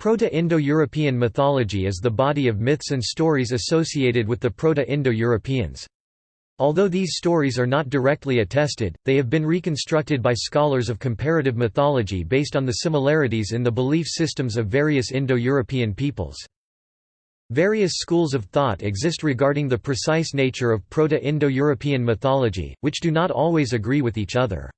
Proto-Indo-European mythology is the body of myths and stories associated with the Proto-Indo-Europeans. Although these stories are not directly attested, they have been reconstructed by scholars of comparative mythology based on the similarities in the belief systems of various Indo-European peoples. Various schools of thought exist regarding the precise nature of Proto-Indo-European mythology, which do not always agree with each other.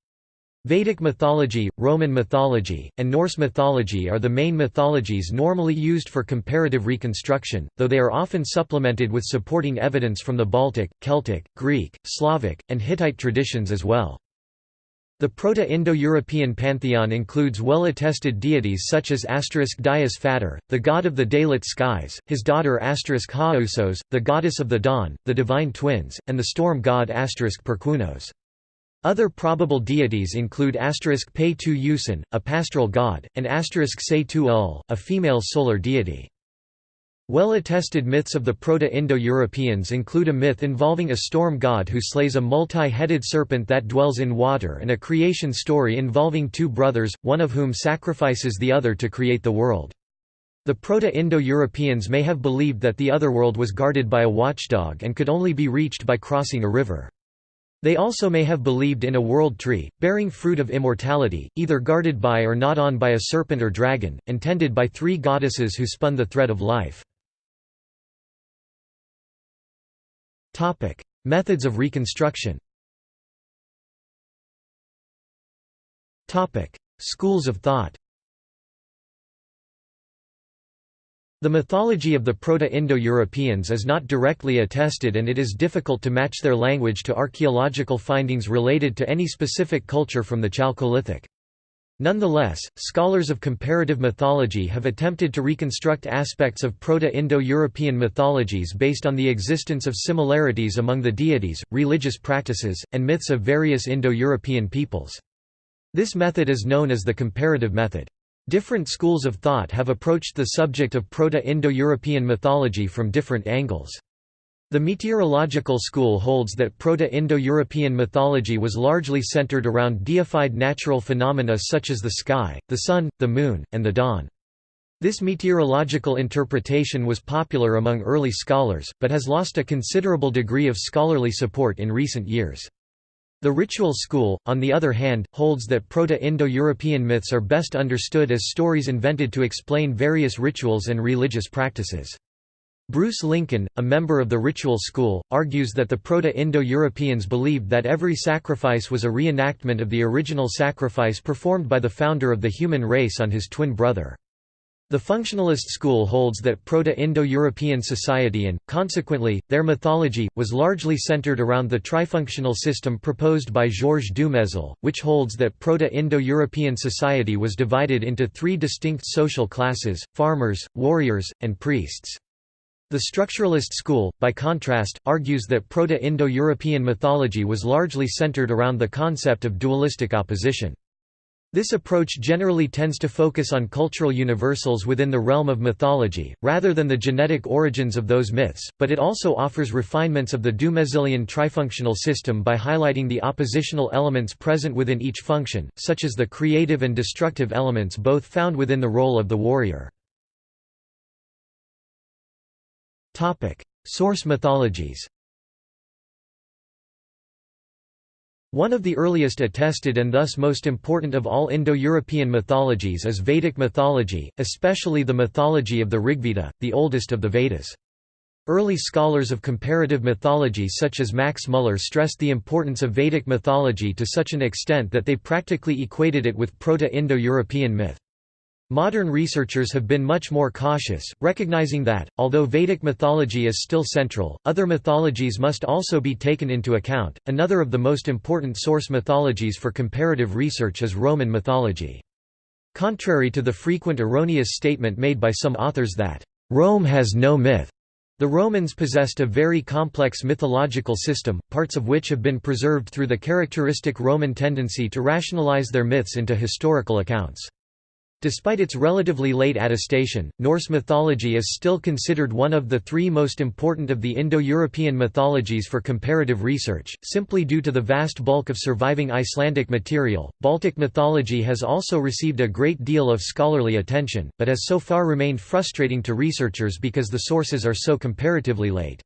Vedic mythology, Roman mythology, and Norse mythology are the main mythologies normally used for comparative reconstruction, though they are often supplemented with supporting evidence from the Baltic, Celtic, Greek, Slavic, and Hittite traditions as well. The Proto-Indo-European pantheon includes well-attested deities such as Dyaus Fatar, the god of the daylit skies, his daughter Haosos, the goddess of the dawn, the divine twins, and the storm god Perkunos. Other probable deities include asterisk Pe Tu Usen, a pastoral god, and asterisk Se Tu Ul, a female solar deity. Well-attested myths of the Proto-Indo-Europeans include a myth involving a storm god who slays a multi-headed serpent that dwells in water and a creation story involving two brothers, one of whom sacrifices the other to create the world. The Proto-Indo-Europeans may have believed that the otherworld was guarded by a watchdog and could only be reached by crossing a river. They also may have believed in a world tree, bearing fruit of immortality, either guarded by or not on by a serpent or dragon, and tended by three goddesses who spun the thread of life. Methods of reconstruction Schools of thought The mythology of the Proto-Indo-Europeans is not directly attested and it is difficult to match their language to archaeological findings related to any specific culture from the Chalcolithic. Nonetheless, scholars of comparative mythology have attempted to reconstruct aspects of Proto-Indo-European mythologies based on the existence of similarities among the deities, religious practices, and myths of various Indo-European peoples. This method is known as the comparative method. Different schools of thought have approached the subject of Proto-Indo-European mythology from different angles. The meteorological school holds that Proto-Indo-European mythology was largely centered around deified natural phenomena such as the sky, the sun, the moon, and the dawn. This meteorological interpretation was popular among early scholars, but has lost a considerable degree of scholarly support in recent years. The ritual school, on the other hand, holds that Proto-Indo-European myths are best understood as stories invented to explain various rituals and religious practices. Bruce Lincoln, a member of the ritual school, argues that the Proto-Indo-Europeans believed that every sacrifice was a reenactment of the original sacrifice performed by the founder of the human race on his twin brother. The functionalist school holds that Proto-Indo-European society and, consequently, their mythology, was largely centered around the trifunctional system proposed by Georges Dumézil, which holds that Proto-Indo-European society was divided into three distinct social classes, farmers, warriors, and priests. The structuralist school, by contrast, argues that Proto-Indo-European mythology was largely centered around the concept of dualistic opposition. This approach generally tends to focus on cultural universals within the realm of mythology, rather than the genetic origins of those myths, but it also offers refinements of the Dumézilian trifunctional system by highlighting the oppositional elements present within each function, such as the creative and destructive elements both found within the role of the warrior. Source mythologies One of the earliest attested and thus most important of all Indo-European mythologies is Vedic mythology, especially the mythology of the Rigveda, the oldest of the Vedas. Early scholars of comparative mythology such as Max Muller stressed the importance of Vedic mythology to such an extent that they practically equated it with Proto-Indo-European myth. Modern researchers have been much more cautious, recognizing that, although Vedic mythology is still central, other mythologies must also be taken into account. Another of the most important source mythologies for comparative research is Roman mythology. Contrary to the frequent erroneous statement made by some authors that, Rome has no myth, the Romans possessed a very complex mythological system, parts of which have been preserved through the characteristic Roman tendency to rationalize their myths into historical accounts. Despite its relatively late attestation, Norse mythology is still considered one of the three most important of the Indo-European mythologies for comparative research, simply due to the vast bulk of surviving Icelandic material. Baltic mythology has also received a great deal of scholarly attention, but has so far remained frustrating to researchers because the sources are so comparatively late.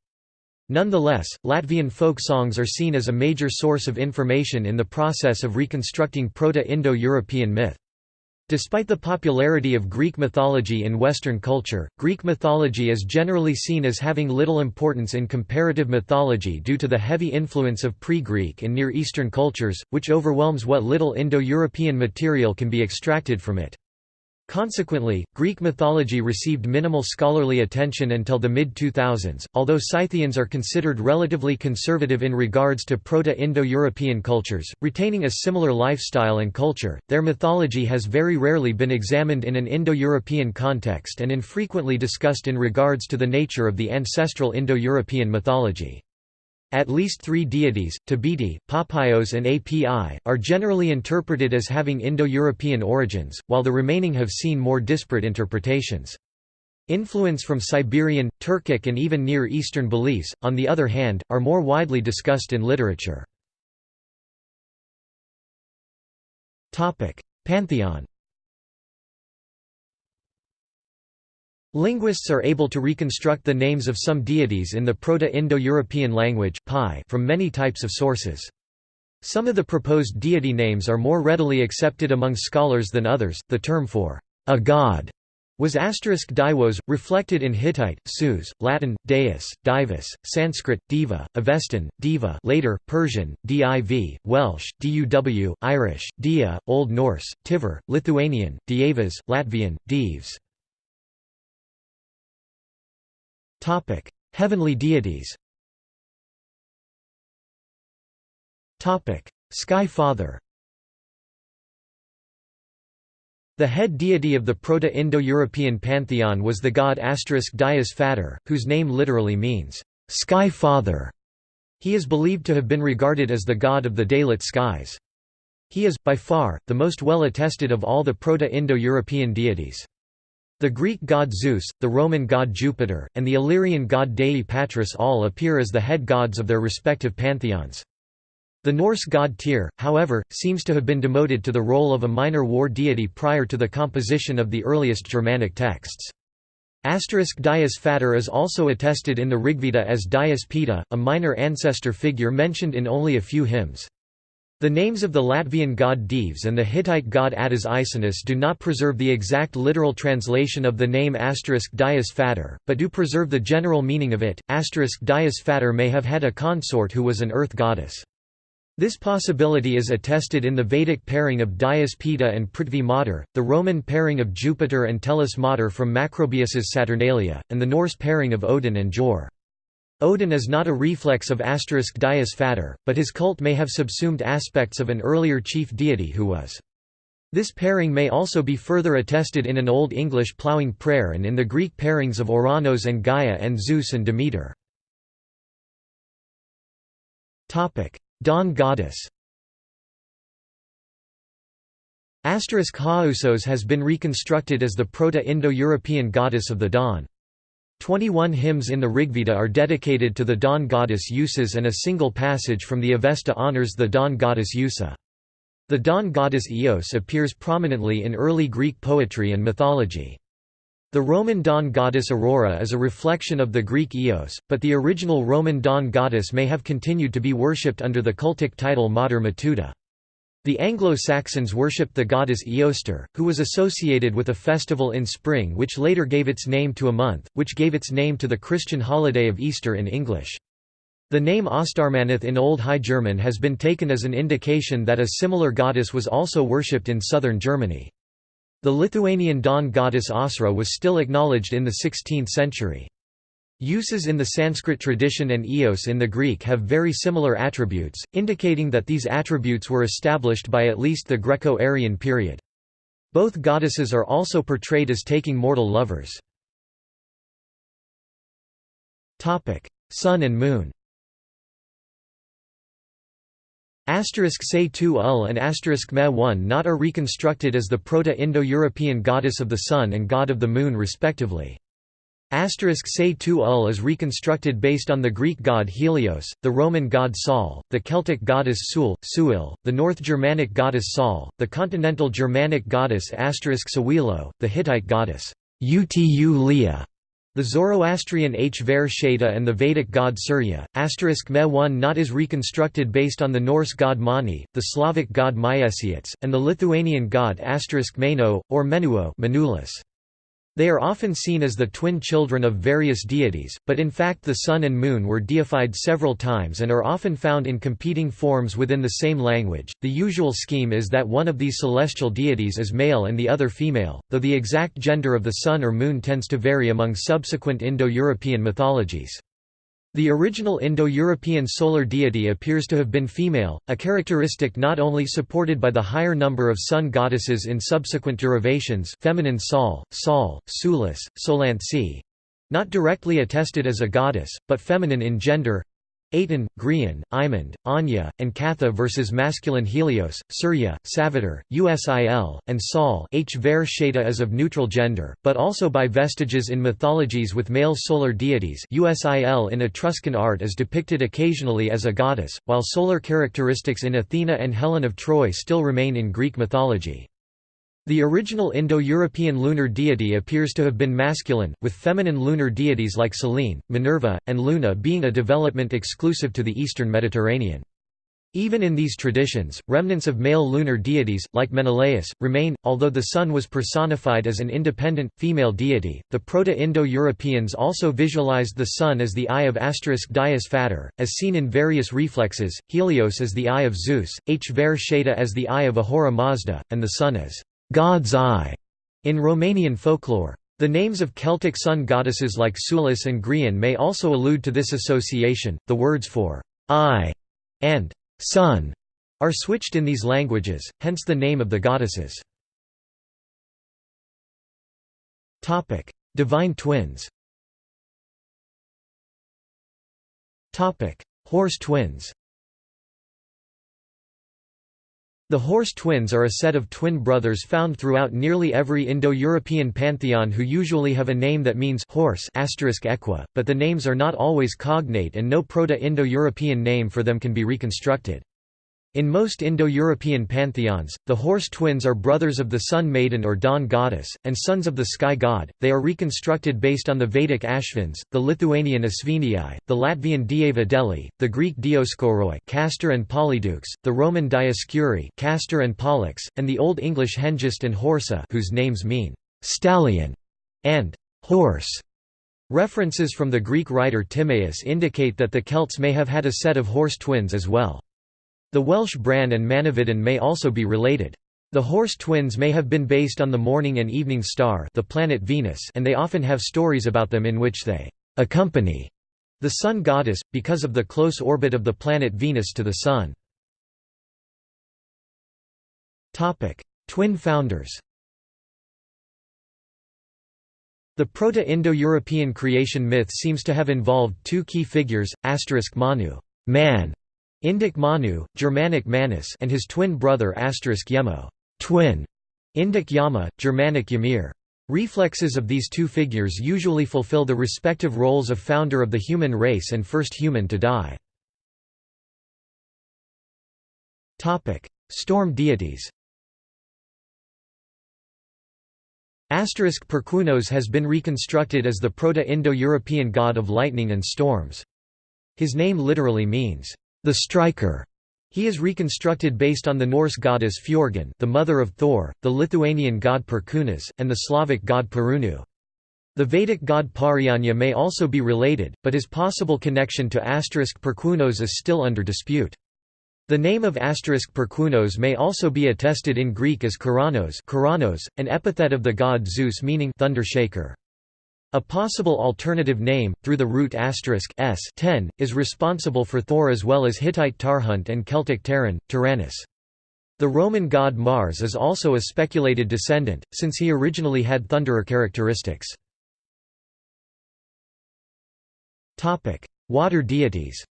Nonetheless, Latvian folk songs are seen as a major source of information in the process of reconstructing Proto-Indo-European myth. Despite the popularity of Greek mythology in Western culture, Greek mythology is generally seen as having little importance in comparative mythology due to the heavy influence of pre-Greek and Near Eastern cultures, which overwhelms what little Indo-European material can be extracted from it. Consequently, Greek mythology received minimal scholarly attention until the mid-2000s. Although Scythians are considered relatively conservative in regards to Proto-Indo-European cultures, retaining a similar lifestyle and culture, their mythology has very rarely been examined in an Indo-European context and infrequently discussed in regards to the nature of the ancestral Indo-European mythology. At least three deities, Tabiti, Papaios and Api, are generally interpreted as having Indo-European origins, while the remaining have seen more disparate interpretations. Influence from Siberian, Turkic and even Near Eastern beliefs, on the other hand, are more widely discussed in literature. Pantheon Linguists are able to reconstruct the names of some deities in the Proto-Indo-European language from many types of sources. Some of the proposed deity names are more readily accepted among scholars than others. The term for a god was asterisk diwos, reflected in Hittite, Sus, Latin, deus, divus, Sanskrit, diva, Avestan, diva later, Persian, div, Welsh, duw, Irish, dia, Old Norse, Tiver, Lithuanian, dievas, Latvian, divs. Topic: Heavenly deities. Topic: Sky Father. The head deity of the Proto-Indo-European pantheon was the god Dias Fater, whose name literally means sky father. He is believed to have been regarded as the god of the daylit skies. He is, by far, the most well attested of all the Proto-Indo-European deities. The Greek god Zeus, the Roman god Jupiter, and the Illyrian god Dei Patris all appear as the head gods of their respective pantheons. The Norse god Tyr, however, seems to have been demoted to the role of a minor war deity prior to the composition of the earliest Germanic texts. Asterisk Dias is also attested in the Rigveda as Dias Pita, a minor ancestor figure mentioned in only a few hymns. The names of the Latvian god Dievs and the Hittite god Attis Isinus do not preserve the exact literal translation of the name Dias Fater, but do preserve the general meaning of it. Dias Fater may have had a consort who was an earth goddess. This possibility is attested in the Vedic pairing of Dias Pita and Prithvi Mater, the Roman pairing of Jupiter and Tellus Mater from Macrobius's Saturnalia, and the Norse pairing of Odin and Jor. Odin is not a reflex of asterisk Dias Fater, but his cult may have subsumed aspects of an earlier chief deity who was. This pairing may also be further attested in an Old English ploughing prayer and in the Greek pairings of Ouranos and Gaia and Zeus and Demeter. Dawn goddess Asterisk Haousos has been reconstructed as the Proto-Indo-European goddess of the dawn. Twenty-one hymns in the Rigveda are dedicated to the dawn goddess Usus and a single passage from the Avesta honors the dawn goddess Usa. The dawn goddess Eos appears prominently in early Greek poetry and mythology. The Roman dawn goddess Aurora is a reflection of the Greek Eos, but the original Roman dawn goddess may have continued to be worshipped under the cultic title Mater Matuta. The Anglo-Saxons worshipped the goddess Eostre, who was associated with a festival in spring which later gave its name to a month, which gave its name to the Christian holiday of Easter in English. The name Ostarmaneth in Old High German has been taken as an indication that a similar goddess was also worshipped in southern Germany. The Lithuanian dawn goddess Asra was still acknowledged in the 16th century. Uses in the Sanskrit tradition and eos in the Greek have very similar attributes, indicating that these attributes were established by at least the Greco-Aryan period. Both goddesses are also portrayed as taking mortal lovers. Sun and Moon Asterisk say 2 ul and asterisk me 1 not are reconstructed as the Proto-Indo-European goddess of the sun and god of the moon respectively. Asterisk say 2 ul is reconstructed based on the Greek god Helios, the Roman god Sol, the Celtic goddess Sul, Suil, the North Germanic goddess Sol, the continental Germanic goddess asterisk Sawilo, the Hittite goddess Utu the Zoroastrian H. Ver Sheta and the Vedic god Surya, asterisk me 1 not is reconstructed based on the Norse god Mani, the Slavic god Myesiets, and the Lithuanian god asterisk Meno, or Menuo Manulus. They are often seen as the twin children of various deities, but in fact the sun and moon were deified several times and are often found in competing forms within the same language. The usual scheme is that one of these celestial deities is male and the other female, though the exact gender of the sun or moon tends to vary among subsequent Indo-European mythologies. The original Indo-European solar deity appears to have been female, a characteristic not only supported by the higher number of sun goddesses in subsequent derivations feminine Sol, Sol, Sulis, Solantsi, not directly attested as a goddess, but feminine in gender, Aten, Grian, Imond, Anya, and Katha versus masculine Helios, Surya, Savitar, Usil, and Sol H. Ver Sheta as of neutral gender, but also by vestiges in mythologies with male solar deities Usil in Etruscan art is depicted occasionally as a goddess, while solar characteristics in Athena and Helen of Troy still remain in Greek mythology. The original Indo-European lunar deity appears to have been masculine, with feminine lunar deities like Selene, Minerva, and Luna being a development exclusive to the eastern Mediterranean. Even in these traditions, remnants of male lunar deities, like Menelaus, remain. Although the sun was personified as an independent, female deity, the Proto Indo Europeans also visualized the sun as the eye of asterisk Dias as seen in various reflexes, Helios as the eye of Zeus, H. Ver Sheta as the eye of Ahura Mazda, and the sun as God's Eye in Romanian folklore. The names of Celtic sun goddesses like Sulis and Grian may also allude to this association. The words for eye and sun are switched in these languages, hence the name of the goddesses. Topic: Divine twins. Topic: Horse twins. The horse twins are a set of twin brothers found throughout nearly every Indo-European pantheon who usually have a name that means horse equa, but the names are not always cognate and no Proto-Indo-European name for them can be reconstructed. In most Indo-European pantheons, the horse twins are brothers of the sun maiden or dawn goddess, and sons of the sky god. They are reconstructed based on the Vedic Ashvins, the Lithuanian Asvinii, the Latvian Dieva Deli, the Greek Dioskoroi Castor and Polydeuks, the Roman Dioscuri Castor and Pollux, and the Old English Hengist and Horsa whose names mean stallion and horse. References from the Greek writer Timaeus indicate that the Celts may have had a set of horse twins as well. The Welsh Bran and Manawydan may also be related. The horse twins may have been based on the morning and evening star the planet Venus and they often have stories about them in which they accompany the sun goddess, because of the close orbit of the planet Venus to the Sun. Twin founders The Proto-Indo-European creation myth seems to have involved two key figures, Manu man", Indic Manu, Germanic Manus and his twin brother Asterisk Yemo twin", Indic Yama, Germanic Ymir. Reflexes of these two figures usually fulfill the respective roles of founder of the human race and first human to die. Storm deities Asterisk Perkunos has been reconstructed as the Proto-Indo-European god of lightning and storms. His name literally means, the striker. He is reconstructed based on the Norse goddess Fjorgyn the mother of Thor, the Lithuanian god Perkūnas, and the Slavic god Perunu. The Vedic god Parjanya may also be related, but his possible connection to asterisk Perkunos is still under dispute. The name of asterisk Perkunos may also be attested in Greek as Keraunos, an epithet of the god Zeus meaning thunder shaker. A possible alternative name, through the root asterisk s ten, is responsible for Thor as well as Hittite Tarhunt and Celtic Terran, Tyrannus. The Roman god Mars is also a speculated descendant, since he originally had thunderer characteristics. Water deities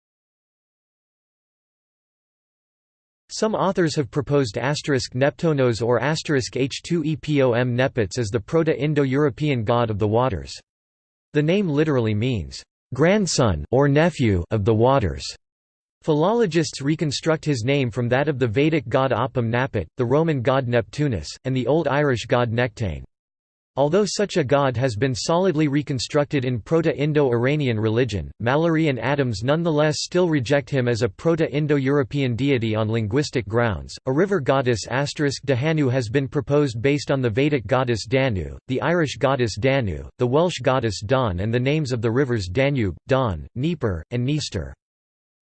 Some authors have proposed asterisk Neptonos or asterisk H2EPOM Nepets as the Proto-Indo-European god of the waters. The name literally means, "...grandson or nephew of the waters". Philologists reconstruct his name from that of the Vedic god Apam Napat, the Roman god Neptunus, and the Old Irish god Nechtan. Although such a god has been solidly reconstructed in Proto-Indo-Iranian religion, Mallory and Adams nonetheless still reject him as a Proto-Indo-European deity on linguistic grounds. A river goddess asterisk Dahanu has been proposed based on the Vedic goddess Danu, the Irish goddess Danu, the Welsh goddess Don and the names of the rivers Danube, Don, Dnieper, and Dniester.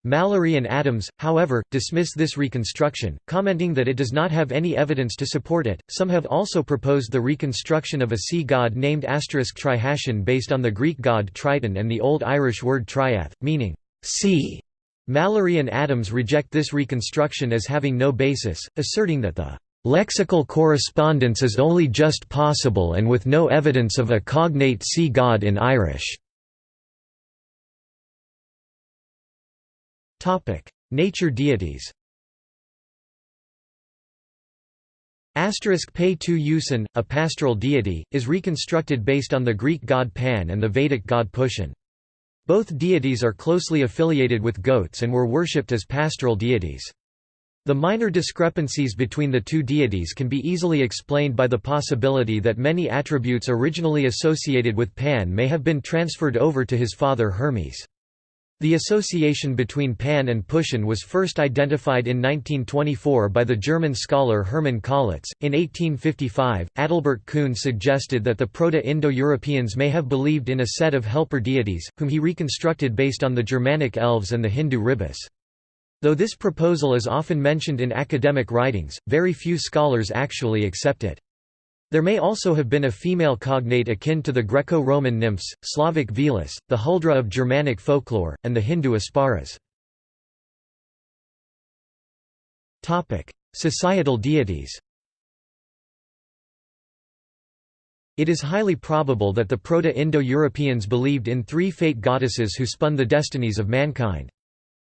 Mallory and Adams, however, dismiss this reconstruction, commenting that it does not have any evidence to support it. Some have also proposed the reconstruction of a sea god named asterisk Trihashan based on the Greek god Triton and the Old Irish word triath, meaning sea. Mallory and Adams reject this reconstruction as having no basis, asserting that the lexical correspondence is only just possible and with no evidence of a cognate sea god in Irish. Nature deities Asterisk Pei Tu Yusin, a pastoral deity, is reconstructed based on the Greek god Pan and the Vedic god Pushan. Both deities are closely affiliated with goats and were worshipped as pastoral deities. The minor discrepancies between the two deities can be easily explained by the possibility that many attributes originally associated with Pan may have been transferred over to his father Hermes. The association between Pan and Pushan was first identified in 1924 by the German scholar Hermann Collitz. In 1855, Adalbert Kuhn suggested that the Proto-Indo-Europeans may have believed in a set of helper deities, whom he reconstructed based on the Germanic elves and the Hindu Ribhus. Though this proposal is often mentioned in academic writings, very few scholars actually accept it. There may also have been a female cognate akin to the Greco-Roman nymphs, Slavic Velis, the Huldra of Germanic folklore, and the Hindu Apsaras. Societal deities It is highly probable that the Proto-Indo-Europeans believed in three fate goddesses who spun the destinies of mankind.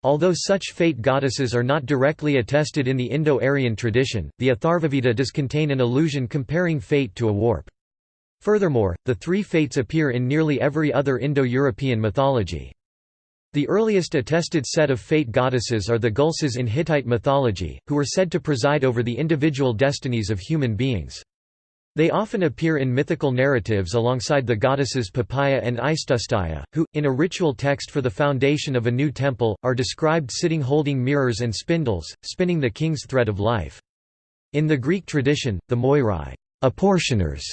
Although such fate goddesses are not directly attested in the Indo-Aryan tradition, the Atharvaveda does contain an allusion comparing fate to a warp. Furthermore, the three fates appear in nearly every other Indo-European mythology. The earliest attested set of fate goddesses are the Gulsas in Hittite mythology, who were said to preside over the individual destinies of human beings. They often appear in mythical narratives alongside the goddesses Papaya and Istustaya, who, in a ritual text for the foundation of a new temple, are described sitting holding mirrors and spindles, spinning the king's thread of life. In the Greek tradition, the Moirai apportioners,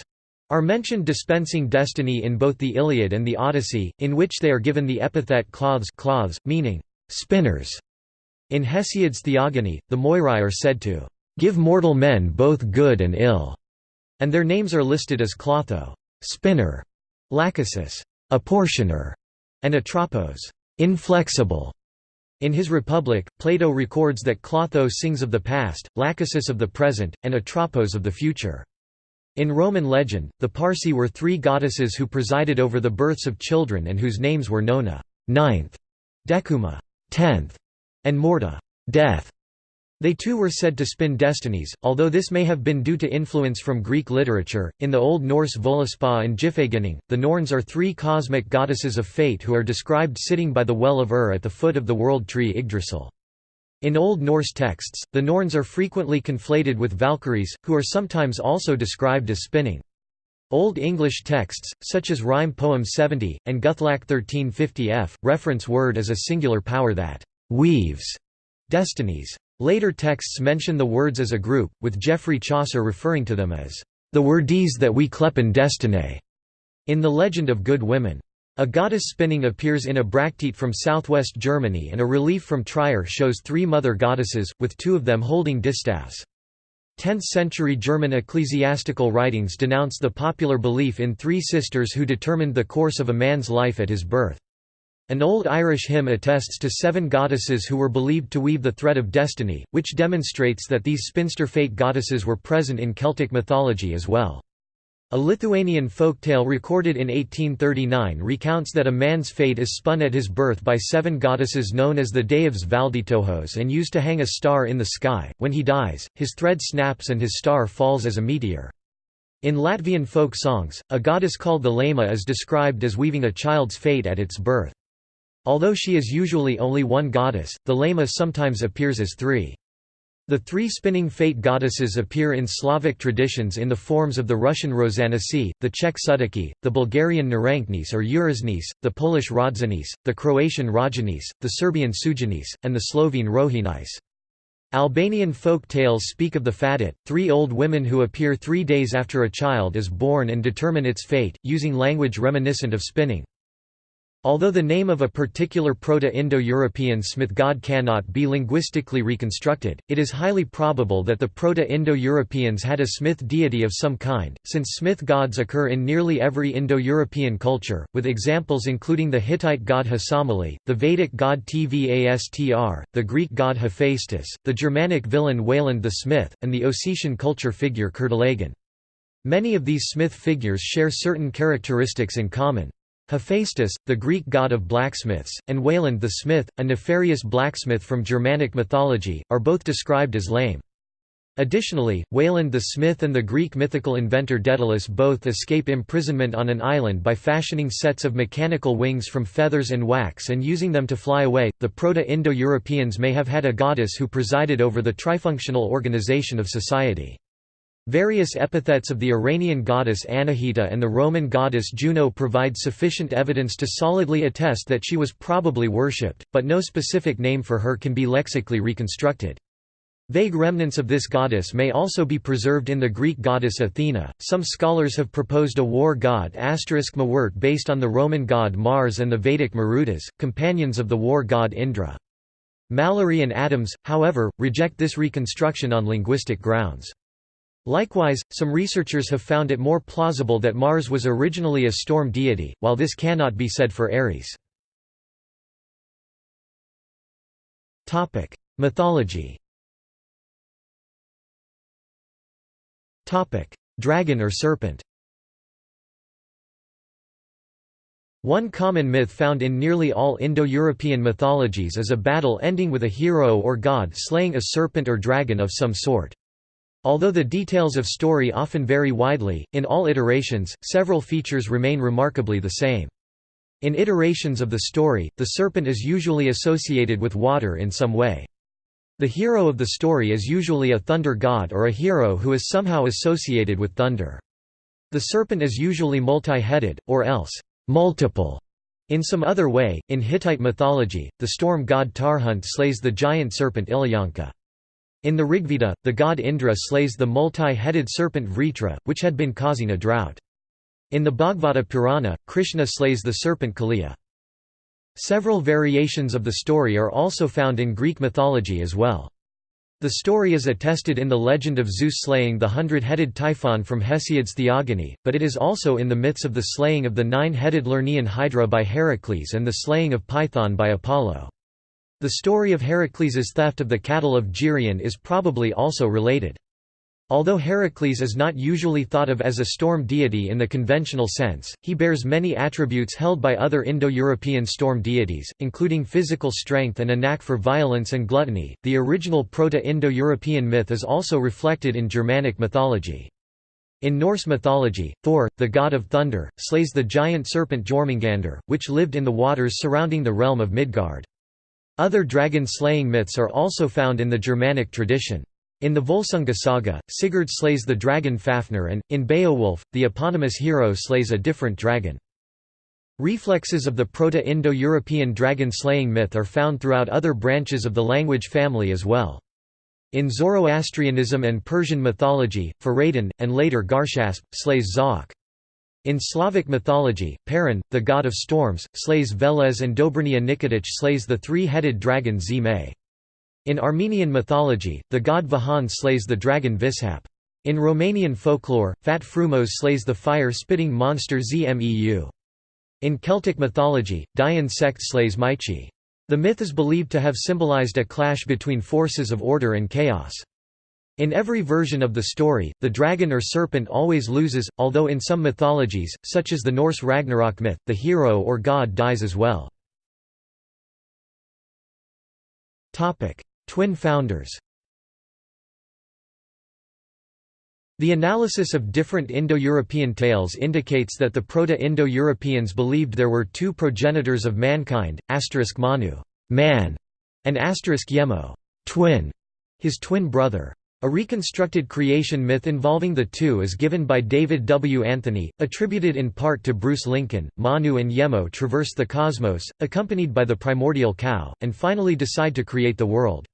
are mentioned dispensing destiny in both the Iliad and the Odyssey, in which they are given the epithet cloths, cloths meaning spinners. In Hesiod's Theogony, the Moirai are said to give mortal men both good and ill and their names are listed as Clotho spinner, Lachesis apportioner, and Atropos inflexible. In his Republic, Plato records that Clotho sings of the past, Lachesis of the present, and Atropos of the future. In Roman legend, the Parcae were three goddesses who presided over the births of children and whose names were Nona ninth, Decuma tenth, and Morta death. They too were said to spin destinies, although this may have been due to influence from Greek literature. In the Old Norse Völuspá and Gylfaginning, the Norns are three cosmic goddesses of fate who are described sitting by the well of Ur at the foot of the world tree Yggdrasil. In Old Norse texts, the Norns are frequently conflated with Valkyries, who are sometimes also described as spinning. Old English texts, such as Rhyme Poem 70, and Guthlac 1350 f, reference word as a singular power that «weaves» destinies. Later texts mention the words as a group, with Geoffrey Chaucer referring to them as the wordies that we clepen destiny. In the legend of Good Women. A goddess spinning appears in a bracteate from southwest Germany and a relief from Trier shows three mother goddesses, with two of them holding distaffs. 10th-century German ecclesiastical writings denounce the popular belief in three sisters who determined the course of a man's life at his birth. An old Irish hymn attests to seven goddesses who were believed to weave the thread of destiny, which demonstrates that these spinster fate goddesses were present in Celtic mythology as well. A Lithuanian folktale recorded in 1839 recounts that a man's fate is spun at his birth by seven goddesses known as the Deivs Valdytojos and used to hang a star in the sky. When he dies, his thread snaps and his star falls as a meteor. In Latvian folk songs, a goddess called the Laima is described as weaving a child's fate at its birth. Although she is usually only one goddess, the Laima sometimes appears as three. The three spinning fate goddesses appear in Slavic traditions in the forms of the Russian Rozanisi, the Czech Sutaki, the Bulgarian Naranknis or Uraznis, the Polish Rodzanis, the Croatian Rajanis, the Serbian Sujanis, and the Slovene Rohinis. Albanian folk tales speak of the Fatit, three old women who appear three days after a child is born and determine its fate, using language reminiscent of spinning. Although the name of a particular Proto-Indo-European Smith god cannot be linguistically reconstructed, it is highly probable that the Proto-Indo-Europeans had a Smith deity of some kind, since Smith gods occur in nearly every Indo-European culture, with examples including the Hittite god Hasamali, the Vedic god Tvastr, the Greek god Hephaestus, the Germanic villain Wayland the Smith, and the Ossetian culture figure Kertalagan. Many of these Smith figures share certain characteristics in common. Hephaestus, the Greek god of blacksmiths, and Wayland the smith, a nefarious blacksmith from Germanic mythology, are both described as lame. Additionally, Wayland the smith and the Greek mythical inventor Daedalus both escape imprisonment on an island by fashioning sets of mechanical wings from feathers and wax and using them to fly away. The Proto-Indo-Europeans may have had a goddess who presided over the trifunctional organization of society. Various epithets of the Iranian goddess Anahita and the Roman goddess Juno provide sufficient evidence to solidly attest that she was probably worshipped, but no specific name for her can be lexically reconstructed. Vague remnants of this goddess may also be preserved in the Greek goddess Athena. Some scholars have proposed a war god Mawert based on the Roman god Mars and the Vedic Marutas, companions of the war god Indra. Mallory and Adams, however, reject this reconstruction on linguistic grounds. Likewise, some researchers have found it more plausible that Mars was originally a storm deity, while this cannot be said for Ares. Mythology Dragon or serpent One common myth found in nearly all Indo-European mythologies is a battle ending with a hero or god slaying a serpent or dragon of some sort. Although the details of story often vary widely, in all iterations, several features remain remarkably the same. In iterations of the story, the serpent is usually associated with water in some way. The hero of the story is usually a thunder god or a hero who is somehow associated with thunder. The serpent is usually multi-headed, or else, multiple. In some other way, in Hittite mythology, the storm god Tarhunt slays the giant serpent Illuyanka. In the Rigveda, the god Indra slays the multi-headed serpent Vritra, which had been causing a drought. In the Bhagavata Purana, Krishna slays the serpent Kaliya. Several variations of the story are also found in Greek mythology as well. The story is attested in the legend of Zeus slaying the hundred-headed Typhon from Hesiod's Theogony, but it is also in the myths of the slaying of the nine-headed Lernaean Hydra by Heracles and the slaying of Python by Apollo. The story of Heracles's theft of the cattle of Geryon is probably also related. Although Heracles is not usually thought of as a storm deity in the conventional sense, he bears many attributes held by other Indo-European storm deities, including physical strength and a knack for violence and gluttony. The original Proto-Indo-European myth is also reflected in Germanic mythology. In Norse mythology, Thor, the god of thunder, slays the giant serpent Jormungandr, which lived in the waters surrounding the realm of Midgard. Other dragon-slaying myths are also found in the Germanic tradition. In the Volsunga saga, Sigurd slays the dragon Fafnir and, in Beowulf, the eponymous hero slays a different dragon. Reflexes of the Proto-Indo-European dragon-slaying myth are found throughout other branches of the language family as well. In Zoroastrianism and Persian mythology, Fereydun, and later Garshasp, slays Zahhak. In Slavic mythology, Perun, the god of storms, slays Veles and Dobrynya Nikitich slays the three-headed dragon Zme. In Armenian mythology, the god Vahagn slays the dragon Vishap. In Romanian folklore, Fat Frumos slays the fire-spitting monster Zmeu. In Celtic mythology, Dian Cecht slays Meichi. The myth is believed to have symbolized a clash between forces of order and chaos. In every version of the story, the dragon or serpent always loses, although in some mythologies, such as the Norse Ragnarok myth, the hero or god dies as well. Twin founders The analysis of different Indo-European tales indicates that the Proto-Indo-Europeans believed there were two progenitors of mankind, asterisk Manu man", and asterisk Yemo twin", his twin brother. A reconstructed creation myth involving the two is given by David W. Anthony, attributed in part to Bruce Lincoln. Manu and Yemo traverse the cosmos, accompanied by the primordial cow, and finally decide to create the world.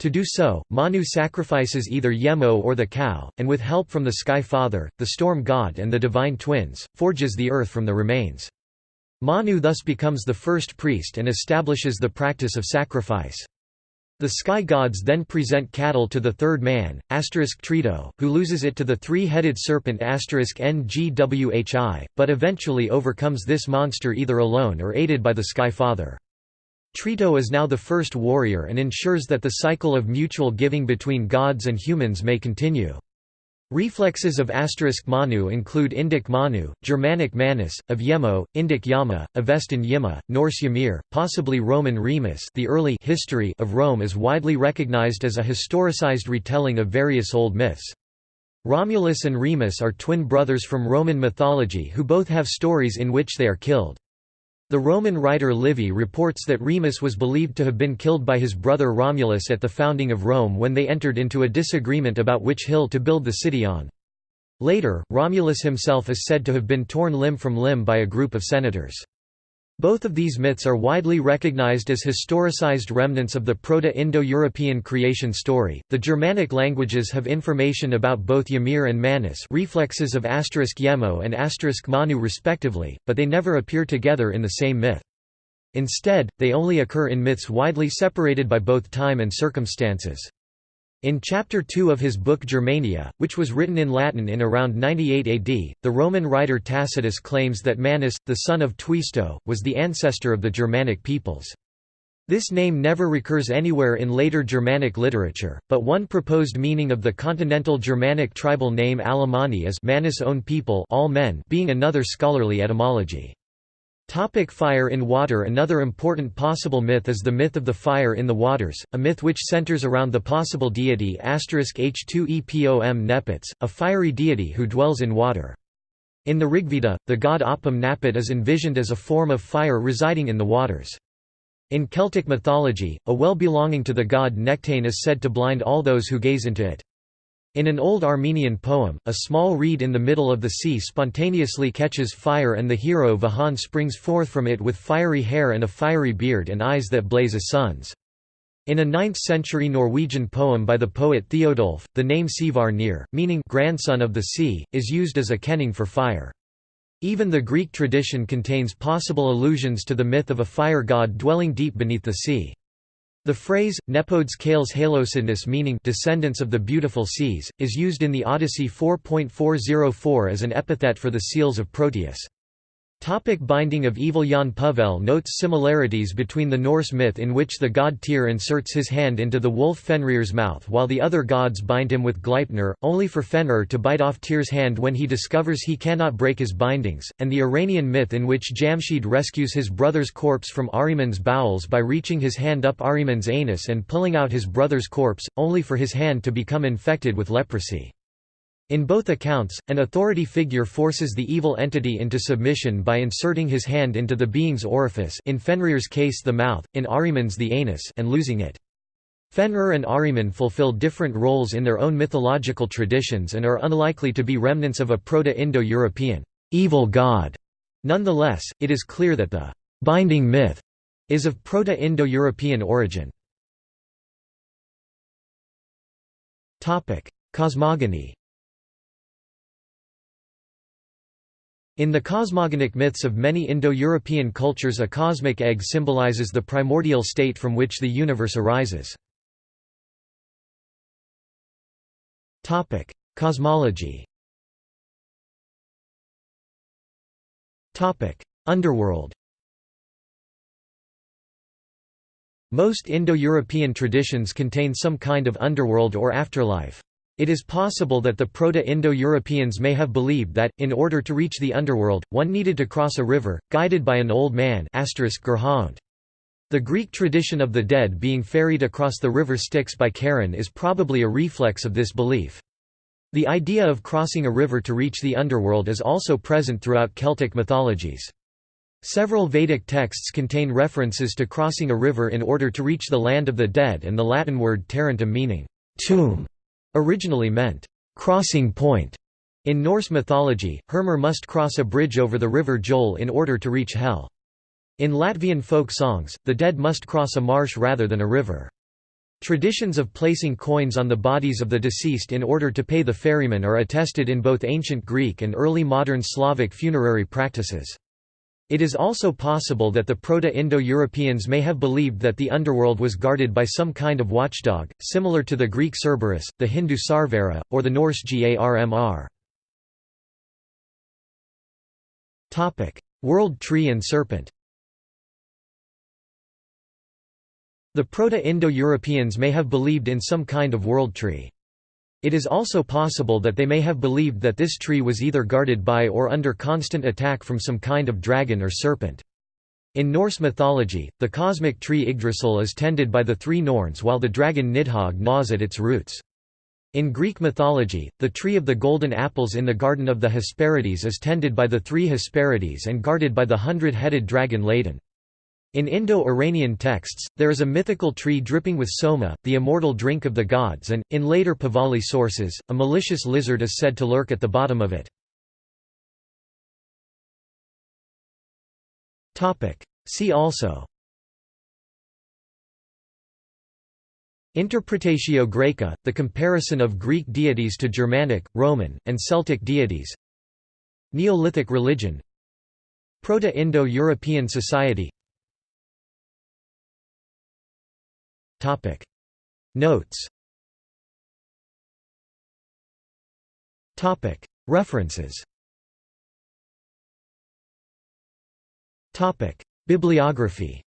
To do so, Manu sacrifices either Yemo or the cow, and with help from the Sky Father, the Storm God and the Divine Twins, forges the earth from the remains. Manu thus becomes the first priest and establishes the practice of sacrifice. The sky gods then present cattle to the third man, Trito, who loses it to the three-headed serpent Ngwhi, but eventually overcomes this monster either alone or aided by the Sky Father. Trito is now the first warrior and ensures that the cycle of mutual giving between gods and humans may continue. Reflexes of asterisk Manu include Indic Manu, Germanic Manus, of Yemo, Indic Yama, Avestan Yima, Norse Ymir, possibly Roman Remus the early history of Rome is widely recognized as a historicized retelling of various old myths. Romulus and Remus are twin brothers from Roman mythology who both have stories in which they are killed. The Roman writer Livy reports that Remus was believed to have been killed by his brother Romulus at the founding of Rome when they entered into a disagreement about which hill to build the city on. Later, Romulus himself is said to have been torn limb from limb by a group of senators. Both of these myths are widely recognized as historicized remnants of the Proto-Indo-European creation story. The Germanic languages have information about both Ymir and Manus, reflexes of asterisk Yemo and asterisk Manu respectively, but they never appear together in the same myth. Instead, they only occur in myths widely separated by both time and circumstances. In Chapter 2 of his book Germania, which was written in Latin in around 98 AD, the Roman writer Tacitus claims that Manus, the son of Tuisto, was the ancestor of the Germanic peoples. This name never recurs anywhere in later Germanic literature, but one proposed meaning of the continental Germanic tribal name Alemanni is Manus own people all men being another scholarly etymology. Topic fire in water Another important possible myth is the myth of the fire in the waters, a myth which centers around the possible deity H2EPOM Nepets, a fiery deity who dwells in water. In the Rigveda, the god Apam Napat is envisioned as a form of fire residing in the waters. In Celtic mythology, a well belonging to the god Nechtan is said to blind all those who gaze into it. In an old Armenian poem, a small reed in the middle of the sea spontaneously catches fire and the hero Vahagn springs forth from it with fiery hair and a fiery beard and eyes that blaze as suns. In a 9th-century Norwegian poem by the poet Theodulf, the name Sivar meaning grandson of the sea, is used as a kenning for fire. Even the Greek tradition contains possible allusions to the myth of a fire god dwelling deep beneath the sea. The phrase, nepodes kales halosidness meaning descendants of the beautiful seas, is used in the Odyssey 4.404 as an epithet for the seals of Proteus. Topic binding of evil Jaan Puhvel notes similarities between the Norse myth in which the god Tyr inserts his hand into the wolf Fenrir's mouth while the other gods bind him with Gleipnir, only for Fenrir to bite off Tyr's hand when he discovers he cannot break his bindings, and the Iranian myth in which Jamshid rescues his brother's corpse from Ahriman's bowels by reaching his hand up Ahriman's anus and pulling out his brother's corpse, only for his hand to become infected with leprosy. In both accounts, an authority figure forces the evil entity into submission by inserting his hand into the being's orifice in Fenrir's case the mouth, in Ahriman's the anus and losing it. Fenrir and Ahriman fulfill different roles in their own mythological traditions and are unlikely to be remnants of a Proto-Indo-European evil god. Nonetheless, it is clear that the binding myth is of Proto-Indo-European origin. Cosmogony In the cosmogonic myths of many Indo-European cultures a cosmic egg symbolizes the primordial state from which the universe arises. Cosmology Underworld Most Indo-European traditions contain some kind of underworld or afterlife. It is possible that the Proto-Indo-Europeans may have believed that, in order to reach the underworld, one needed to cross a river, guided by an old man The Greek tradition of the dead being ferried across the river Styx by Charon is probably a reflex of this belief. The idea of crossing a river to reach the underworld is also present throughout Celtic mythologies. Several Vedic texts contain references to crossing a river in order to reach the land of the dead and the Latin word tarentum meaning tomb originally meant crossing point. In Norse mythology, Hermer must cross a bridge over the river Gjöll in order to reach Hel. In Latvian folk songs, the dead must cross a marsh rather than a river. Traditions of placing coins on the bodies of the deceased in order to pay the ferryman are attested in both ancient Greek and early modern Slavic funerary practices. It is also possible that the Proto-Indo-Europeans may have believed that the underworld was guarded by some kind of watchdog, similar to the Greek Cerberus, the Hindu Sarvara, or the Norse Garmr. World tree and serpent The Proto-Indo-Europeans may have believed in some kind of world tree. It is also possible that they may have believed that this tree was either guarded by or under constant attack from some kind of dragon or serpent. In Norse mythology, the cosmic tree Yggdrasil is tended by the three Norns while the dragon Nidhogg gnaws at its roots. In Greek mythology, the tree of the golden apples in the garden of the Hesperides is tended by the three Hesperides and guarded by the hundred-headed dragon Ladon. In Indo-Iranian texts, there is a mythical tree dripping with soma, the immortal drink of the gods and, in later Pahlavi sources, a malicious lizard is said to lurk at the bottom of it. See also. Interpretatio Graeca, the comparison of Greek deities to Germanic, Roman, and Celtic deities. Neolithic religion. Proto-Indo-European society Topic. Notes. Topic. References. Topic. Bibliography